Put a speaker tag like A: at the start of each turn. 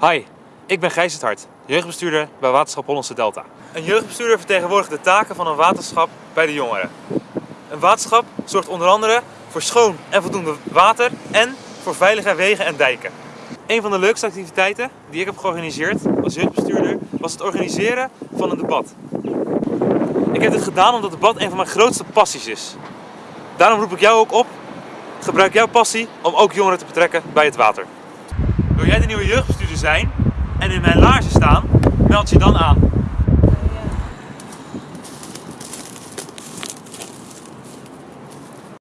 A: Hi, ik ben Gijs het Hart, jeugdbestuurder bij Waterschap Hollandse Delta. Een jeugdbestuurder vertegenwoordigt de taken van een waterschap bij de jongeren. Een waterschap zorgt onder andere voor schoon en voldoende water en voor veilige wegen en dijken. Een van de leukste activiteiten die ik heb georganiseerd als jeugdbestuurder was het organiseren van een debat. Ik heb dit gedaan omdat debat een van mijn grootste passies is. Daarom roep ik jou ook op, gebruik jouw passie om ook jongeren te betrekken bij het water. Wil jij de nieuwe jeugdbestuurder zijn en in mijn laarzen staan? Meld je dan aan.